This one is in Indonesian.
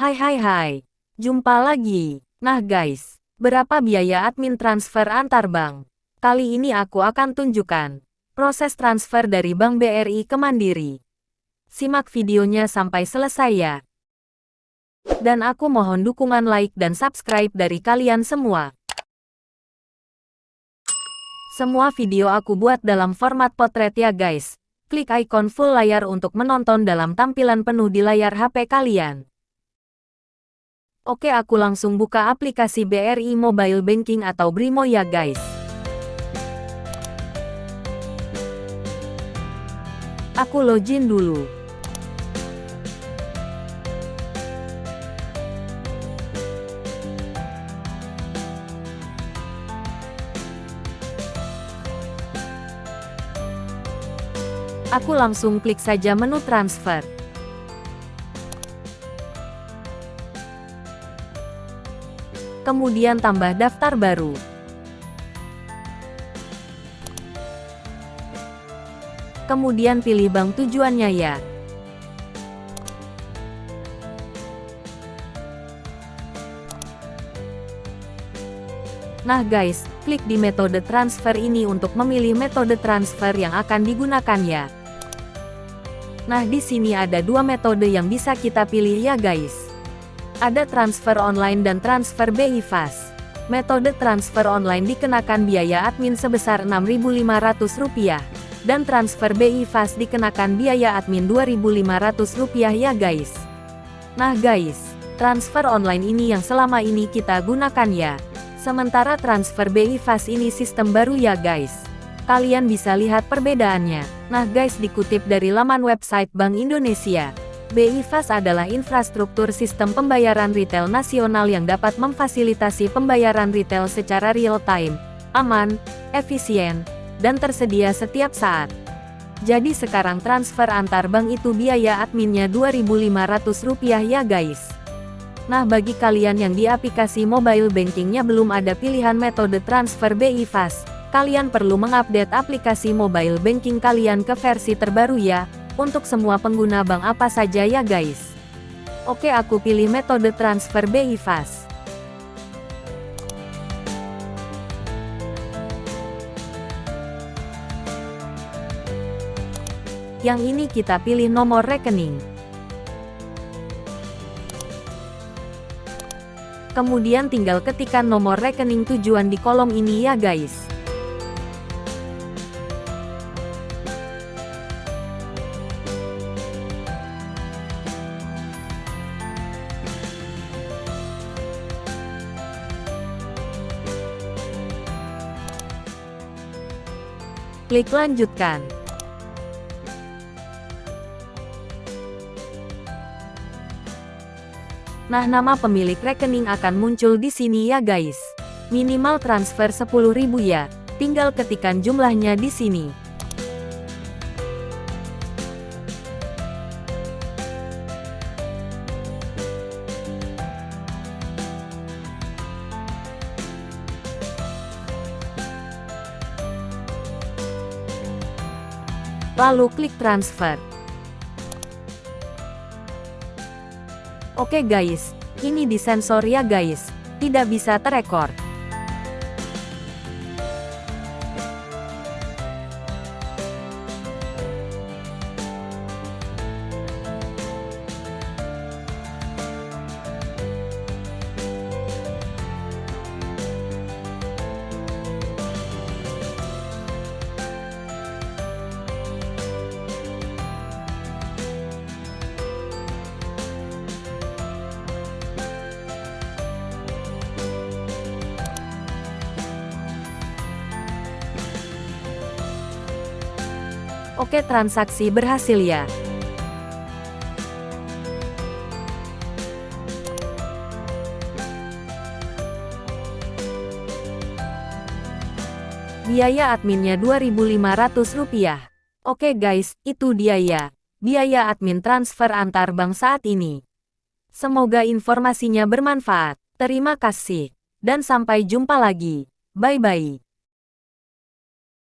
Hai hai hai, jumpa lagi. Nah guys, berapa biaya admin transfer antar bank? Kali ini aku akan tunjukkan proses transfer dari Bank BRI ke Mandiri. Simak videonya sampai selesai ya. Dan aku mohon dukungan like dan subscribe dari kalian semua. Semua video aku buat dalam format potret ya guys. Klik ikon full layar untuk menonton dalam tampilan penuh di layar HP kalian. Oke aku langsung buka aplikasi BRI Mobile Banking atau Brimo ya guys. Aku login dulu. Aku langsung klik saja menu transfer. Kemudian tambah daftar baru. Kemudian pilih bank tujuannya ya. Nah guys, klik di metode transfer ini untuk memilih metode transfer yang akan digunakan ya. Nah di sini ada dua metode yang bisa kita pilih ya guys. Ada transfer online dan transfer BI Fast. Metode transfer online dikenakan biaya admin sebesar Rp6.500 dan transfer BI Fast dikenakan biaya admin Rp2.500 ya guys. Nah guys, transfer online ini yang selama ini kita gunakan ya. Sementara transfer BI Fast ini sistem baru ya guys. Kalian bisa lihat perbedaannya. Nah guys dikutip dari laman website Bank Indonesia. BI Fast adalah infrastruktur sistem pembayaran retail nasional yang dapat memfasilitasi pembayaran retail secara real-time, aman, efisien, dan tersedia setiap saat. Jadi sekarang transfer antar bank itu biaya adminnya Rp2.500 ya guys. Nah bagi kalian yang di aplikasi mobile bankingnya belum ada pilihan metode transfer BI Fast, kalian perlu mengupdate aplikasi mobile banking kalian ke versi terbaru ya, untuk semua pengguna bank apa saja ya guys. Oke aku pilih metode transfer BI Fast. Yang ini kita pilih nomor rekening. Kemudian tinggal ketikkan nomor rekening tujuan di kolom ini ya guys. Klik lanjutkan. Nah nama pemilik rekening akan muncul di sini ya guys. Minimal transfer 10.000 ya, tinggal ketikkan jumlahnya di sini. Lalu klik transfer. Oke guys, ini disensor ya guys, tidak bisa terekor. Oke transaksi berhasil ya. Biaya adminnya Rp2.500. Oke guys, itu dia ya. Biaya admin transfer antar bank saat ini. Semoga informasinya bermanfaat. Terima kasih. Dan sampai jumpa lagi. Bye-bye.